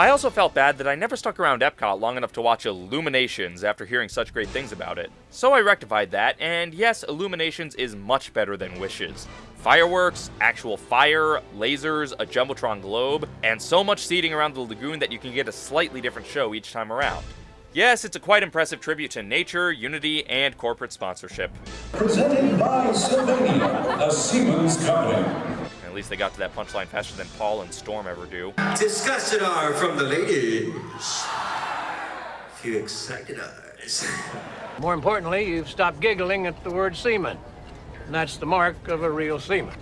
I also felt bad that I never stuck around Epcot long enough to watch Illuminations after hearing such great things about it. So I rectified that, and yes, Illuminations is much better than Wishes. Fireworks, actual fire, lasers, a Jumbotron globe, and so much seating around the lagoon that you can get a slightly different show each time around. Yes, it's a quite impressive tribute to nature, unity, and corporate sponsorship. Presented by Sylvania, a Siemens company. At least they got to that punchline faster than Paul and Storm ever do. Discussion are from the ladies. Few excited eyes. More importantly, you've stopped giggling at the word seaman. And that's the mark of a real seaman.